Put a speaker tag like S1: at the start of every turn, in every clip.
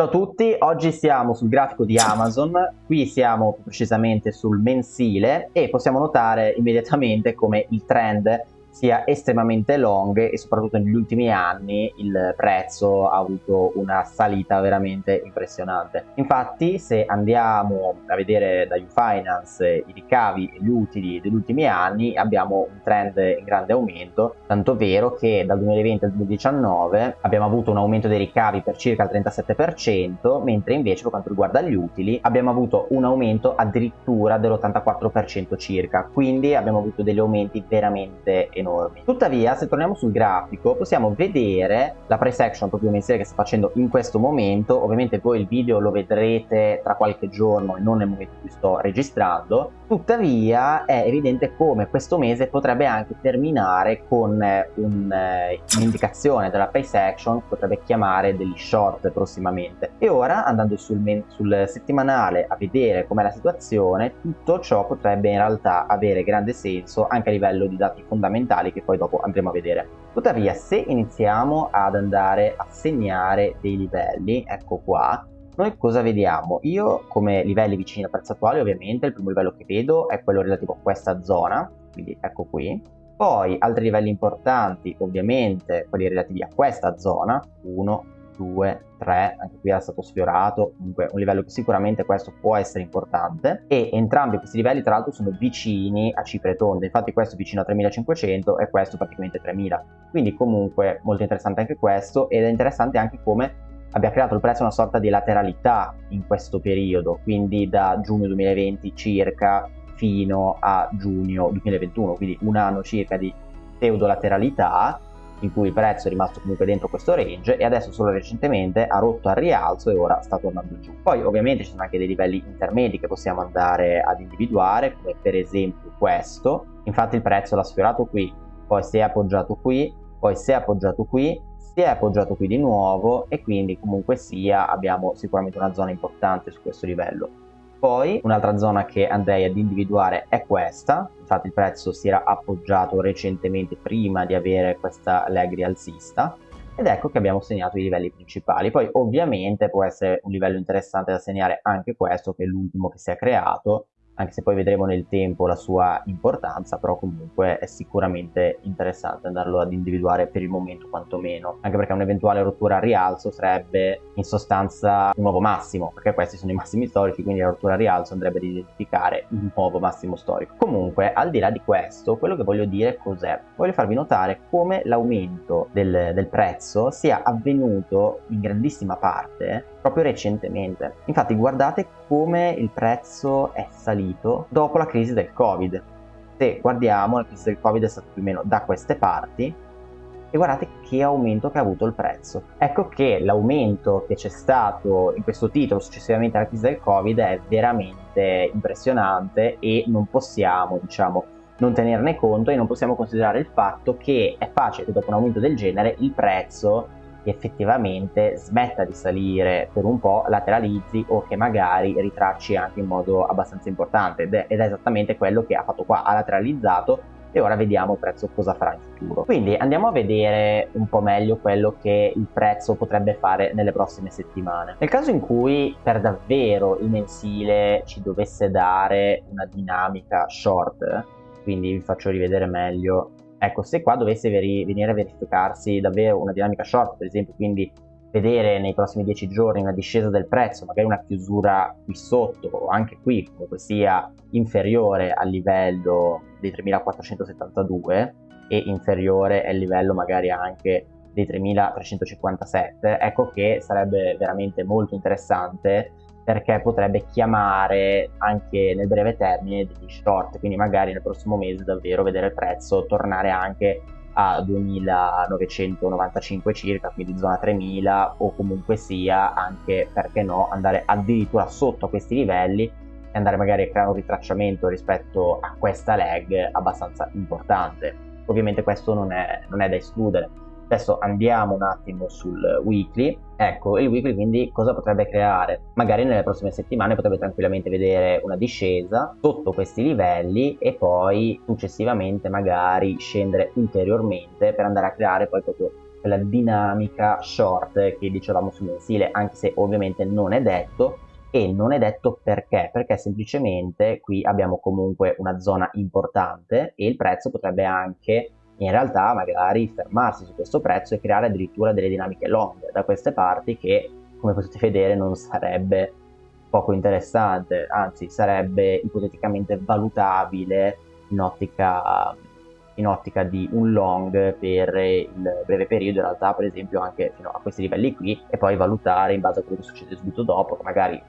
S1: Ciao a tutti, oggi siamo sul grafico di Amazon, qui siamo precisamente sul mensile e possiamo notare immediatamente come il trend sia estremamente long e soprattutto negli ultimi anni il prezzo ha avuto una salita veramente impressionante. Infatti se andiamo a vedere da Ufinance i ricavi e gli utili degli ultimi anni abbiamo un trend in grande aumento, tanto vero che dal 2020 al 2019 abbiamo avuto un aumento dei ricavi per circa il 37%, mentre invece per quanto riguarda gli utili abbiamo avuto un aumento addirittura dell'84% circa, quindi abbiamo avuto degli aumenti veramente enormi. Tuttavia, se torniamo sul grafico, possiamo vedere la price action proprio mensile che sta facendo in questo momento. Ovviamente voi il video lo vedrete tra qualche giorno e non nel momento in cui sto registrando. Tuttavia, è evidente come questo mese potrebbe anche terminare con eh, un'indicazione eh, della price action potrebbe chiamare degli short prossimamente. E ora, andando sul, sul settimanale a vedere com'è la situazione, tutto ciò potrebbe in realtà avere grande senso anche a livello di dati fondamentali fondamentali che poi dopo andremo a vedere. Tuttavia se iniziamo ad andare a segnare dei livelli, ecco qua, noi cosa vediamo? Io come livelli vicini al prezzo attuale ovviamente il primo livello che vedo è quello relativo a questa zona, quindi ecco qui. Poi altri livelli importanti ovviamente quelli relativi a questa zona, 1, 2, 3, anche qui era stato sfiorato, comunque un livello che sicuramente questo può essere importante e entrambi questi livelli tra l'altro sono vicini a cifre tonde, infatti questo è vicino a 3500 e questo praticamente 3000, quindi comunque molto interessante anche questo ed è interessante anche come abbia creato il prezzo una sorta di lateralità in questo periodo, quindi da giugno 2020 circa fino a giugno 2021, quindi un anno circa di pseudo lateralità in cui il prezzo è rimasto comunque dentro questo range e adesso solo recentemente ha rotto al rialzo e ora sta tornando giù. Poi ovviamente ci sono anche dei livelli intermedi che possiamo andare ad individuare come per esempio questo, infatti il prezzo l'ha sfiorato qui, poi si è appoggiato qui, poi si è appoggiato qui, si è appoggiato qui di nuovo e quindi comunque sia abbiamo sicuramente una zona importante su questo livello. Poi un'altra zona che andrei ad individuare è questa, infatti il prezzo si era appoggiato recentemente prima di avere questa leg rialzista ed ecco che abbiamo segnato i livelli principali. Poi ovviamente può essere un livello interessante da segnare anche questo che è l'ultimo che si è creato anche se poi vedremo nel tempo la sua importanza, però comunque è sicuramente interessante andarlo ad individuare per il momento quantomeno, anche perché un'eventuale rottura a rialzo sarebbe in sostanza un nuovo massimo, perché questi sono i massimi storici, quindi la rottura a rialzo andrebbe ad identificare un nuovo massimo storico. Comunque, al di là di questo, quello che voglio dire cos'è? Voglio farvi notare come l'aumento del, del prezzo sia avvenuto in grandissima parte proprio recentemente. Infatti guardate come il prezzo è salito dopo la crisi del Covid. Se guardiamo, la crisi del Covid è stata più o meno da queste parti e guardate che aumento che ha avuto il prezzo. Ecco che l'aumento che c'è stato in questo titolo successivamente alla crisi del Covid è veramente impressionante e non possiamo, diciamo, non tenerne conto e non possiamo considerare il fatto che è facile che dopo un aumento del genere il prezzo effettivamente smetta di salire per un po', lateralizzi o che magari ritracci anche in modo abbastanza importante ed è, ed è esattamente quello che ha fatto qua, ha lateralizzato e ora vediamo il prezzo cosa farà in futuro. Quindi andiamo a vedere un po' meglio quello che il prezzo potrebbe fare nelle prossime settimane. Nel caso in cui per davvero il mensile ci dovesse dare una dinamica short, quindi vi faccio rivedere meglio Ecco, se qua dovesse veri venire a verificarsi davvero una dinamica short, per esempio, quindi vedere nei prossimi 10 giorni una discesa del prezzo, magari una chiusura qui sotto o anche qui comunque sia inferiore al livello dei 3472 e inferiore al livello magari anche dei 3357, ecco che sarebbe veramente molto interessante perché potrebbe chiamare anche nel breve termine degli short, quindi magari nel prossimo mese davvero vedere il prezzo tornare anche a 2995 circa, quindi zona 3000 o comunque sia anche, perché no, andare addirittura sotto a questi livelli e andare magari a creare un ritracciamento rispetto a questa leg abbastanza importante. Ovviamente questo non è, non è da escludere Adesso andiamo un attimo sul weekly. Ecco, il weekly quindi cosa potrebbe creare? Magari nelle prossime settimane potrebbe tranquillamente vedere una discesa sotto questi livelli e poi successivamente magari scendere ulteriormente per andare a creare poi proprio quella dinamica short che dicevamo sul mensile, anche se ovviamente non è detto, e non è detto perché, perché semplicemente qui abbiamo comunque una zona importante e il prezzo potrebbe anche in realtà magari fermarsi su questo prezzo e creare addirittura delle dinamiche long da queste parti che come potete vedere non sarebbe poco interessante, anzi sarebbe ipoteticamente valutabile in ottica, in ottica di un long per il breve periodo, in realtà per esempio anche fino a questi livelli qui e poi valutare in base a quello che succede subito dopo, magari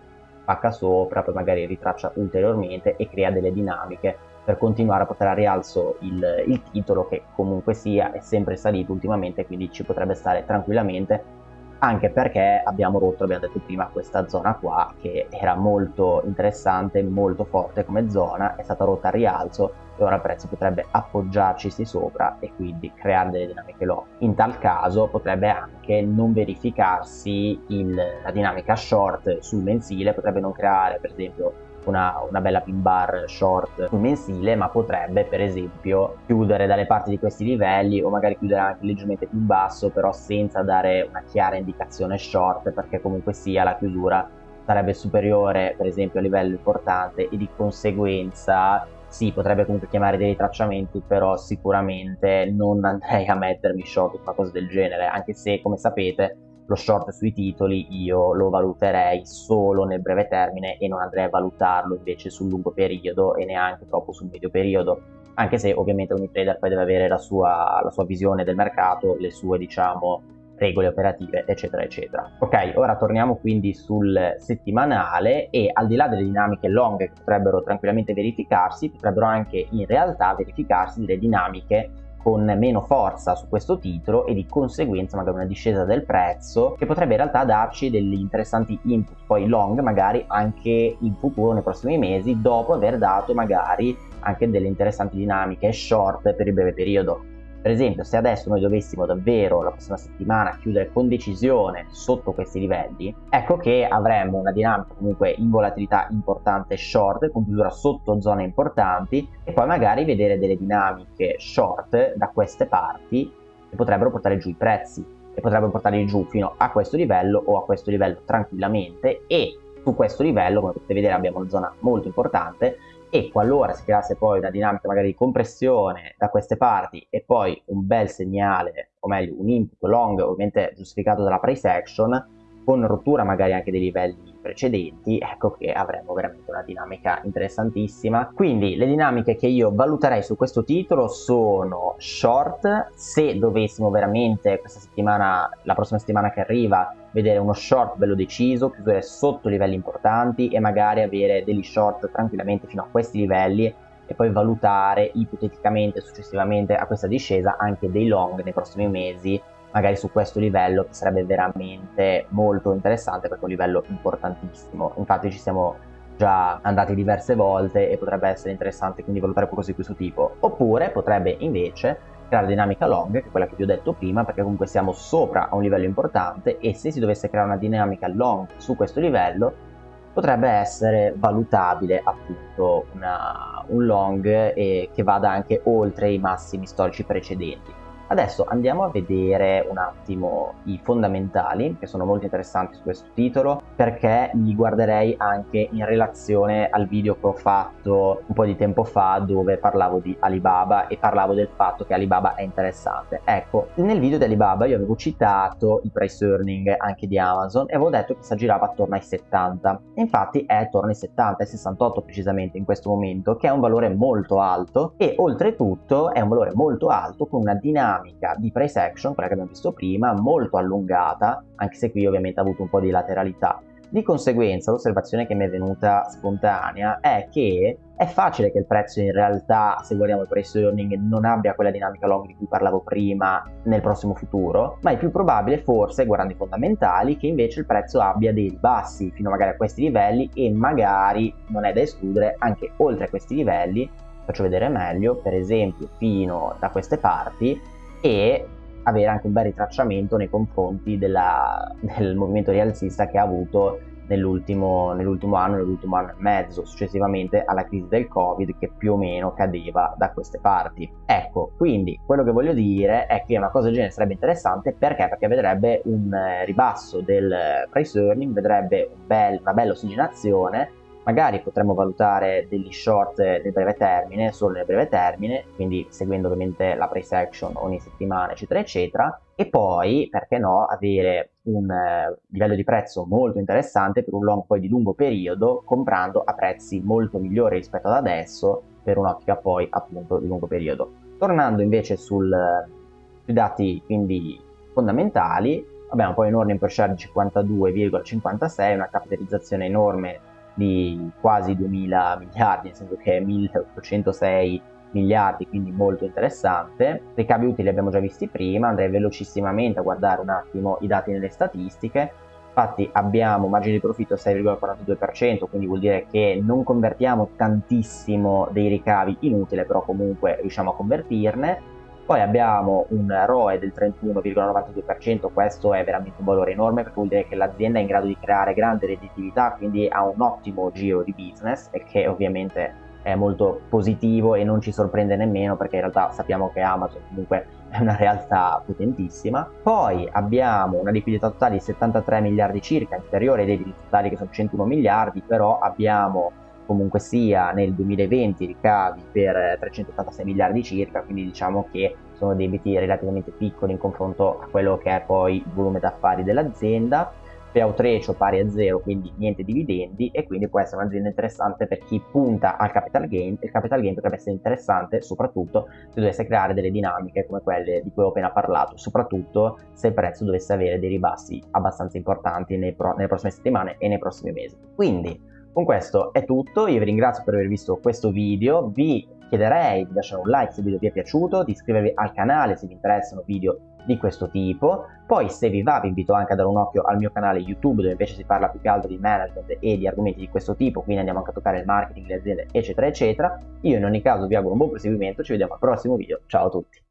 S1: pacca sopra, poi magari ritraccia ulteriormente e crea delle dinamiche per continuare a portare a rialzo il, il titolo che comunque sia è sempre salito ultimamente quindi ci potrebbe stare tranquillamente anche perché abbiamo rotto, abbiamo detto prima, questa zona qua che era molto interessante, molto forte come zona, è stata rotta a rialzo e ora il prezzo potrebbe appoggiarci sopra e quindi creare delle dinamiche low. In tal caso potrebbe anche non verificarsi il, la dinamica short sul mensile, potrebbe non creare per esempio una, una, bella pin bar short mensile ma potrebbe per esempio chiudere dalle parti di questi livelli o magari chiudere anche leggermente più basso però senza dare una chiara indicazione short perché comunque sia la chiusura sarebbe superiore per esempio a livello importante e di conseguenza sì, potrebbe comunque chiamare dei ritracciamenti, però sicuramente non andrei a mettermi short o qualcosa del genere, anche se, come sapete, lo short sui titoli io lo valuterei solo nel breve termine e non andrei a valutarlo invece sul lungo periodo e neanche troppo sul medio periodo. Anche se ovviamente ogni trader poi deve avere la sua, la sua visione del mercato, le sue diciamo regole operative eccetera eccetera. Ok ora torniamo quindi sul settimanale e al di là delle dinamiche long che potrebbero tranquillamente verificarsi potrebbero anche in realtà verificarsi delle dinamiche con meno forza su questo titolo e di conseguenza magari una discesa del prezzo che potrebbe in realtà darci degli interessanti input poi long magari anche in futuro nei prossimi mesi dopo aver dato magari anche delle interessanti dinamiche short per il breve periodo per esempio, se adesso noi dovessimo davvero la prossima settimana chiudere con decisione sotto questi livelli, ecco che avremmo una dinamica comunque in volatilità importante short, con chiusura sotto zone importanti, e poi magari vedere delle dinamiche short da queste parti che potrebbero portare giù i prezzi, e potrebbero portarli giù fino a questo livello o a questo livello tranquillamente, e su questo livello, come potete vedere, abbiamo una zona molto importante, e qualora si creasse poi una dinamica magari di compressione da queste parti e poi un bel segnale, o meglio un input long ovviamente giustificato dalla price action, con rottura magari anche dei livelli precedenti, ecco che avremo veramente una dinamica interessantissima. Quindi le dinamiche che io valuterei su questo titolo sono short, se dovessimo veramente questa settimana, la prossima settimana che arriva, vedere uno short bello deciso, chiudere sotto livelli importanti e magari avere degli short tranquillamente fino a questi livelli e poi valutare ipoteticamente successivamente a questa discesa anche dei long nei prossimi mesi magari su questo livello che sarebbe veramente molto interessante perché è un livello importantissimo. Infatti ci siamo già andati diverse volte e potrebbe essere interessante quindi valutare qualcosa di questo tipo. Oppure potrebbe invece creare dinamica long che è quella che vi ho detto prima perché comunque siamo sopra a un livello importante e se si dovesse creare una dinamica long su questo livello potrebbe essere valutabile appunto una, un long e che vada anche oltre i massimi storici precedenti Adesso andiamo a vedere un attimo i fondamentali che sono molto interessanti su questo titolo perché li guarderei anche in relazione al video che ho fatto un po' di tempo fa dove parlavo di Alibaba e parlavo del fatto che Alibaba è interessante. Ecco, nel video di Alibaba io avevo citato il price earning anche di Amazon e avevo detto che si aggirava attorno ai 70 e infatti è attorno ai 70, ai 68 precisamente in questo momento che è un valore molto alto e oltretutto è un valore molto alto con una dinamica dinamica di price action, quella che abbiamo visto prima, molto allungata, anche se qui ovviamente ha avuto un po' di lateralità. Di conseguenza l'osservazione che mi è venuta spontanea è che è facile che il prezzo in realtà, se guardiamo il price earning, non abbia quella dinamica long di cui parlavo prima nel prossimo futuro, ma è più probabile forse, guardando i fondamentali, che invece il prezzo abbia dei ribassi fino magari a questi livelli e magari, non è da escludere, anche oltre a questi livelli, faccio vedere meglio, per esempio fino da queste parti, e avere anche un bel ritracciamento nei confronti della, del movimento rialzista che ha avuto nell'ultimo, nell'ultimo anno, nell'ultimo anno e mezzo, successivamente alla crisi del Covid che più o meno cadeva da queste parti. Ecco, quindi quello che voglio dire è che una cosa del genere sarebbe interessante perché? Perché vedrebbe un eh, ribasso del price earning, vedrebbe un bel, una bella ossigenazione magari potremmo valutare degli short nel breve termine, solo nel breve termine, quindi seguendo ovviamente la price action ogni settimana, eccetera, eccetera, e poi, perché no, avere un eh, livello di prezzo molto interessante per un long poi di lungo periodo, comprando a prezzi molto migliori rispetto ad adesso, per un'ottica poi appunto di lungo periodo. Tornando invece sul, sui dati quindi fondamentali, abbiamo poi un earning per share di 52,56, una capitalizzazione enorme di quasi 2000 miliardi, nel senso che è 1806 miliardi, quindi molto interessante. Ricavi utili abbiamo già visti prima, andrei velocissimamente a guardare un attimo i dati nelle statistiche. Infatti abbiamo margine di profitto 6,42%, quindi vuol dire che non convertiamo tantissimo dei ricavi in utile, però comunque riusciamo a convertirne poi abbiamo un ROE del 31,92%, questo è veramente un valore enorme perché vuol dire che l'azienda è in grado di creare grande redditività, quindi ha un ottimo giro di business e che ovviamente è molto positivo e non ci sorprende nemmeno perché in realtà sappiamo che Amazon comunque è una realtà potentissima. Poi abbiamo una liquidità totale di 73 miliardi circa, inferiore ai debiti totali che sono 101 miliardi, però abbiamo comunque sia nel 2020 ricavi per 386 miliardi circa, quindi diciamo che sono debiti relativamente piccoli in confronto a quello che è poi il volume d'affari dell'azienda. Payout ratio pari a zero, quindi niente dividendi e quindi può essere un'azienda interessante per chi punta al capital gain. Il capital gain potrebbe essere interessante soprattutto se dovesse creare delle dinamiche come quelle di cui ho appena parlato, soprattutto se il prezzo dovesse avere dei ribassi abbastanza importanti pro- nelle prossime settimane e nei prossimi mesi. Quindi con questo è tutto, io vi ringrazio per aver visto questo video, vi chiederei di lasciare un like se il video vi è piaciuto, di iscrivervi al canale se vi interessano video di questo tipo, poi se vi va vi invito anche a dare un occhio al mio canale YouTube dove invece si parla più che altro di management e di argomenti di questo tipo, quindi andiamo anche a toccare il marketing, le aziende eccetera eccetera. Io in ogni caso vi auguro un buon proseguimento, ci vediamo al prossimo video, ciao a tutti!